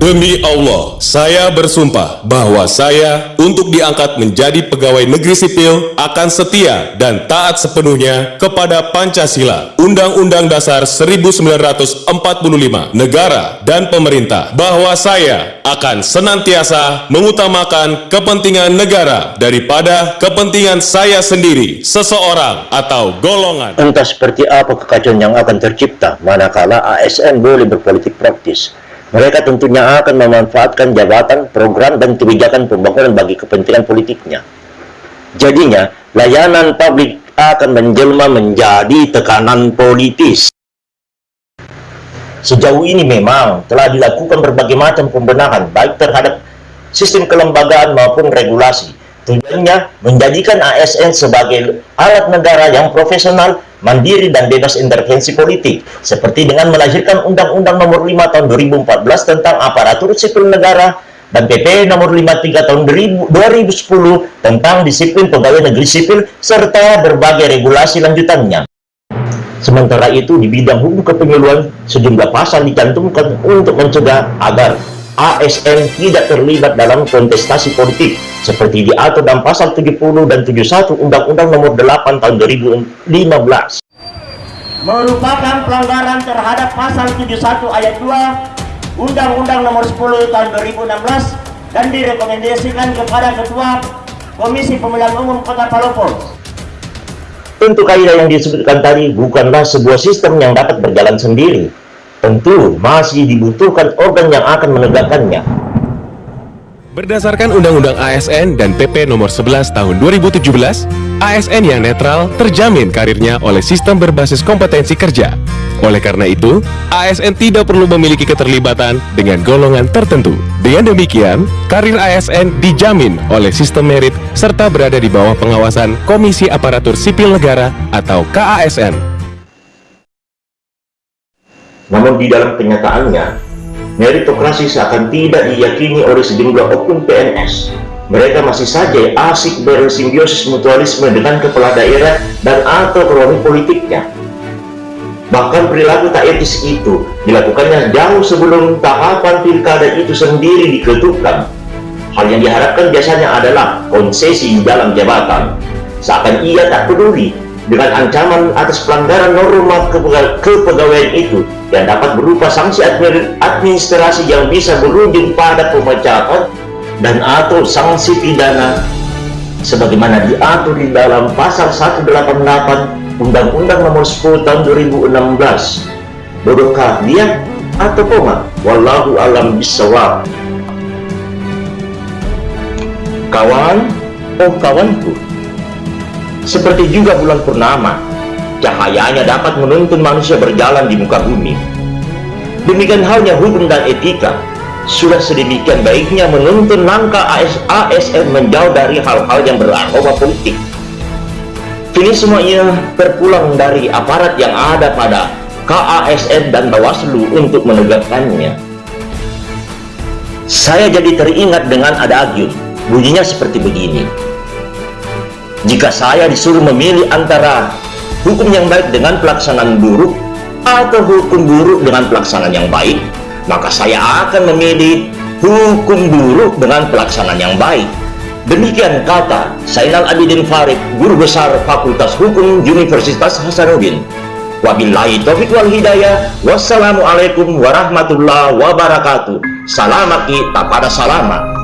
Demi Allah, saya bersumpah bahwa saya untuk diangkat menjadi pegawai negeri sipil akan setia dan taat sepenuhnya kepada Pancasila, Undang-Undang Dasar 1945, negara dan pemerintah, bahwa saya akan senantiasa mengutamakan kepentingan negara daripada kepentingan saya sendiri, seseorang atau golongan. Entah seperti apa kekacauan yang akan tercipta manakala ASN boleh berpolitik praktis. Mereka tentunya akan memanfaatkan jabatan, program, dan kebijakan pembangunan bagi kepentingan politiknya. Jadinya, layanan publik akan menjelma menjadi tekanan politis. Sejauh ini memang telah dilakukan berbagai macam pembenahan, baik terhadap sistem kelembagaan maupun regulasi. Tujuannya menjadikan ASN sebagai alat negara yang profesional mandiri dan bebas intervensi politik, seperti dengan melahirkan Undang-Undang Nomor 5 Tahun 2014 tentang Aparatur Sipil Negara dan PP Nomor 53 Tahun 2010 tentang Disiplin Pegawai Negeri Sipil serta berbagai regulasi lanjutannya. Sementara itu, di bidang hukum kepemiluan, sejumlah pasal dicantumkan untuk mencegah agar ASN tidak terlibat dalam kontestasi politik seperti diatur dalam pasal 70 dan 71 Undang-Undang Nomor 8 Tahun 2015 merupakan pelanggaran terhadap pasal 71 ayat 2 Undang-Undang Nomor 10 Tahun 2016 dan direkomendasikan kepada Ketua Komisi Pemilihan Umum Kota Palopo. Tentu kaidah yang disebutkan tadi bukanlah sebuah sistem yang dapat berjalan sendiri, tentu masih dibutuhkan organ yang akan menegakkannya. Berdasarkan Undang-Undang ASN dan PP Nomor 11 Tahun 2017, ASN yang netral terjamin karirnya oleh sistem berbasis kompetensi kerja. Oleh karena itu, ASN tidak perlu memiliki keterlibatan dengan golongan tertentu. Dengan demikian, karir ASN dijamin oleh sistem merit serta berada di bawah pengawasan Komisi Aparatur Sipil Negara atau KASN. Namun di dalam kenyataannya, meritokrasi seakan tidak diyakini oleh sejumlah oknum PNS. Mereka masih saja asik bersimbiosis mutualisme dengan kepala daerah dan atau kroni politiknya. Bahkan perilaku tak etis itu dilakukannya jauh sebelum tahapan pilkada itu sendiri diketukan. Hal yang diharapkan biasanya adalah konsesi dalam jabatan. Seakan ia tak peduli dengan ancaman atas pelanggaran norma kepegawaian itu yang dapat berupa sanksi administrasi yang bisa berujung pada pemecatan dan atau sanksi pidana sebagaimana diatur di dalam pasal 188 Undang-Undang Nomor 10 Tahun 2016 bodohkah dia atau koma wallahu alam bisawab kawan oh kawanku seperti juga bulan purnama cahayanya dapat menuntun manusia berjalan di muka bumi. Demikian halnya hukum dan etika, sudah sedemikian baiknya menuntun langkah ASN menjauh dari hal-hal yang beraroma politik. Kini semuanya terpulang dari aparat yang ada pada KASN dan Bawaslu untuk menegakkannya. Saya jadi teringat dengan ada agyun, bunyinya seperti begini. Jika saya disuruh memilih antara hukum yang baik dengan pelaksanaan buruk atau hukum buruk dengan pelaksanaan yang baik maka saya akan memilih hukum buruk dengan pelaksanaan yang baik. Demikian kata Sainal Abidin Farid guru besar Fakultas Hukum Universitas Hasanuddin. Wabillahi taufiq wal hidayah. Wassalamualaikum warahmatullahi wabarakatuh. Salamaki tak pada salamat